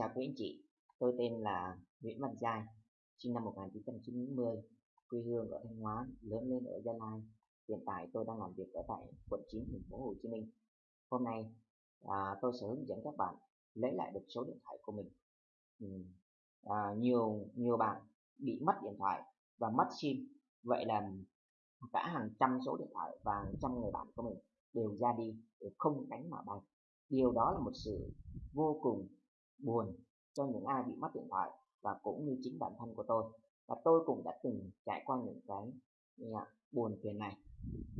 Chào quý anh chị, tôi tên là Nguyễn Văn Giai, sinh năm 1990, quê hương ở Thanh Hóa, lớn lên ở Gia Lai. Hiện tại tôi đang làm việc ở tại quận 9 thành phố Hồ Chí Minh. Hôm nay à, tôi sẽ hướng dẫn các bạn lấy lại được số điện thoại của mình. Ừ. À, nhiều nhiều bạn bị mất điện thoại và mất sim, vậy là cả hàng trăm số điện thoại và hàng trăm người bạn của mình đều ra đi đều không cánh mà bay. Điều đó là một sự vô cùng buồn cho những ai bị mất điện thoại và cũng như chính bản thân của tôi. Và tôi cũng đã từng trải qua những cái ừ, yeah, buồn phiền này.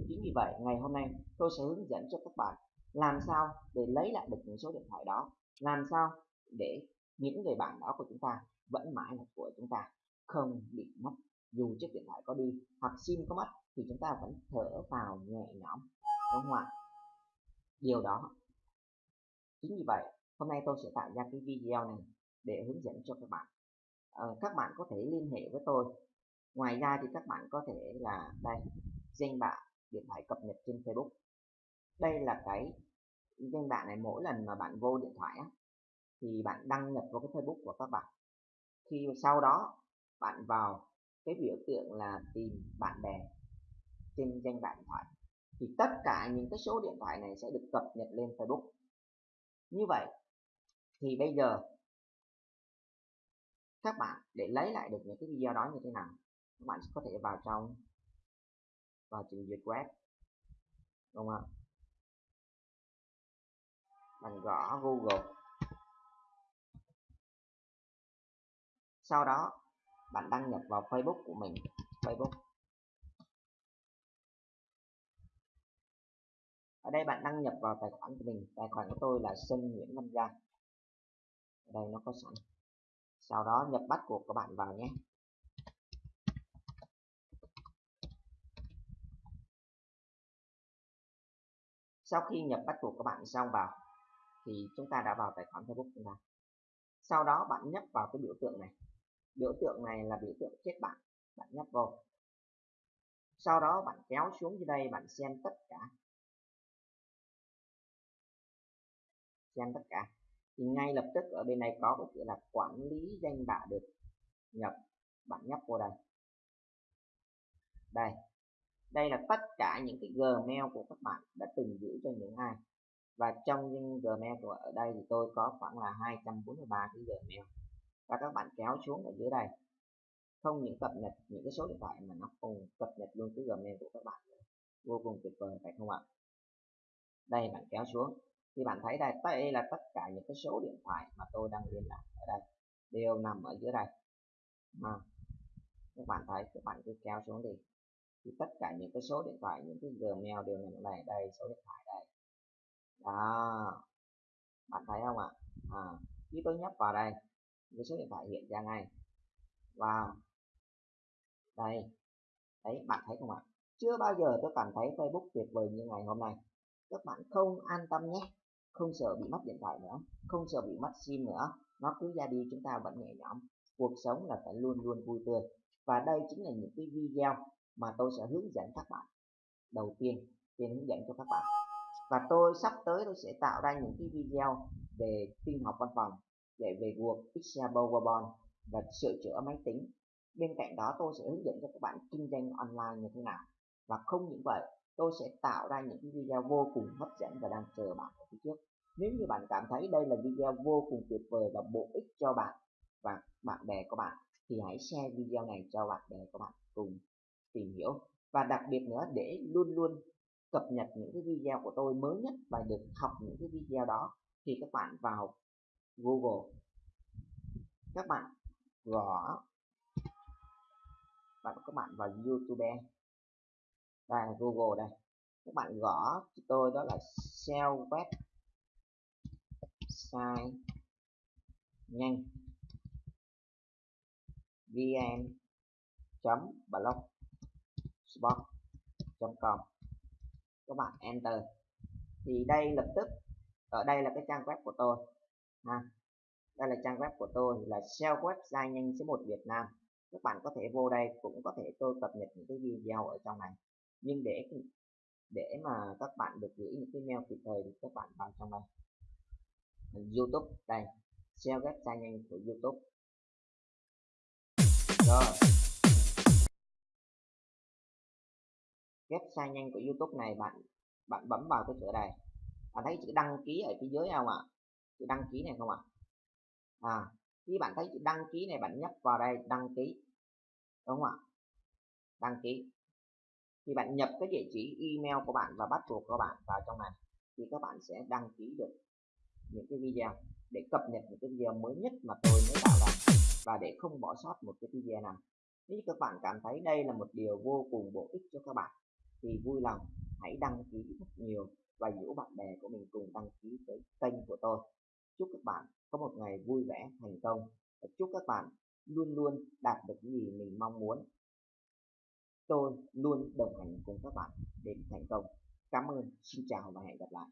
Chính vì vậy ngày hôm nay tôi sẽ hướng dẫn cho các bạn làm sao để lấy lại được những số điện thoại đó làm sao để những người bạn đó của chúng ta vẫn mãi là của chúng ta không bị mất. Dù chiếc điện thoại có đi hoặc sim có mất thì chúng ta vẫn thở vào nhẹ nhõm đúng không ạ? Điều đó. Chính vì vậy hôm nay tôi sẽ tạo ra cái video này để hướng dẫn cho các bạn. À, các bạn có thể liên hệ với tôi. Ngoài ra thì các bạn có thể là đây danh bạ điện thoại cập nhật trên Facebook. Đây là cái danh bạ này mỗi lần mà bạn vô điện thoại á, thì bạn đăng nhập vào cái Facebook của các bạn. Khi sau đó bạn vào cái biểu tượng là tìm bạn bè trên danh bạ điện thoại thì tất cả những cái số điện thoại này sẽ được cập nhật lên Facebook. Như vậy thì bây giờ các bạn để lấy lại được những cái video đó như thế nào, các bạn có thể vào trong, vào trình duyệt web, đúng không ạ? Bạn gõ google. Sau đó, bạn đăng nhập vào facebook của mình. Facebook. Ở đây bạn đăng nhập vào tài khoản của mình. Tài khoản của tôi là Sơn Nguyễn Văn đây, nó có sẵn. Sau đó nhập bắt buộc các bạn vào nhé. Sau khi nhập bắt buộc các bạn xong vào, thì chúng ta đã vào tài khoản Facebook chúng ta. Sau đó bạn nhấp vào cái biểu tượng này. Biểu tượng này là biểu tượng kết bạn. Bạn nhấp vào sau đó bạn kéo xuống dưới đây, bạn xem tất cả. Xem tất cả thì ngay lập tức ở bên này có cái chữ là quản lý danh bạ được nhập bạn nhấp vô đây. Đây đây là tất cả những cái gmail của các bạn đã từng giữ cho những ai. Và trong những gmail của ở đây thì tôi có khoảng là 243 cái gmail. Và các bạn kéo xuống ở dưới đây. Không những cập nhật những cái số điện thoại mà nó cùng cập nhật luôn cái gmail của các bạn vô cùng tuyệt vời, phải không ạ? Đây, bạn kéo xuống thì bạn thấy đây đây là tất cả những cái số điện thoại mà tôi đang liên lạc ở đây đều nằm ở dưới đây. À, các bạn thấy các bạn cứ kéo xuống đi. Thì tất cả những cái số điện thoại những cái gmail đều nằm ở đây đây số điện thoại đây. Đó. Bạn thấy không ạ? À, khi tôi nhấp vào đây cái số điện thoại hiện ra ngay. Và đây. Đấy bạn thấy không ạ? Chưa bao giờ tôi cảm thấy Facebook tuyệt vời như ngày hôm nay. Các bạn không an tâm nhé không sợ bị mất điện thoại nữa không sợ bị mất sim nữa. Nó cứ ra đi chúng ta vẫn nhẹ nhõm. Cuộc sống là phải luôn luôn vui tươi. Và đây chính là những cái video mà tôi sẽ hướng dẫn các bạn. Đầu tiên tiên hướng dẫn cho các bạn. Và tôi sắp tới tôi sẽ tạo ra những cái video về tin học văn phòng để về Word, Excel, PowerPoint và sửa chữa máy tính. Bên cạnh đó tôi sẽ hướng dẫn cho các bạn kinh doanh online như thế nào. Và không những vậy tôi sẽ tạo ra những video vô cùng hấp dẫn và đang chờ bạn ở phía trước. Nếu như bạn cảm thấy đây là video vô cùng tuyệt vời và bổ ích cho bạn và bạn bè của bạn, thì hãy share video này cho bạn bè của bạn cùng tìm hiểu. Và đặc biệt nữa, để luôn luôn cập nhật những cái video của tôi mới nhất và được học những cái video đó, thì các bạn vào Google. Các bạn gõ, bạn các bạn vào YouTube và Google đây. Các bạn gõ cho tôi đó là SEO web site nhanh. vn.blogspot.com các bạn enter. Thì đây lập tức, ở đây là cái trang web của tôi, ha. Đây là trang web của tôi là SEO website nhanh số 1 Việt Nam. Các bạn có thể vô đây cũng có thể tôi cập nhật những cái video ở trong này nhưng để để mà các bạn được gửi những cái mail kịp thời thì các bạn vào trong này. YouTube, đây, share website nhanh của YouTube. Rồi. Website nhanh của YouTube này bạn bạn bấm vào cái chỗ này. Bạn thấy chữ đăng ký ở phía dưới không ạ? Chữ đăng ký này không ạ? À khi bạn thấy chữ đăng ký này bạn nhấp vào đây, đăng ký. Đúng không ạ? Đăng ký thì bạn nhập cái địa chỉ email của bạn và bắt buộc của bạn vào trong này, thì các bạn sẽ đăng ký được những cái video để cập nhật những cái video mới nhất mà tôi mới tạo ra và để không bỏ sót một cái video nào. Nếu các bạn cảm thấy đây là một điều vô cùng bổ ích cho các bạn, thì vui lòng hãy đăng ký rất nhiều và rủ bạn bè của mình cùng đăng ký cái kênh của tôi. Chúc các bạn có một ngày vui vẻ, thành công và chúc các bạn luôn luôn đạt được những gì mình mong muốn tôi luôn đồng hành cùng các bạn đến thành công. Cảm ơn. Xin chào và hẹn gặp lại.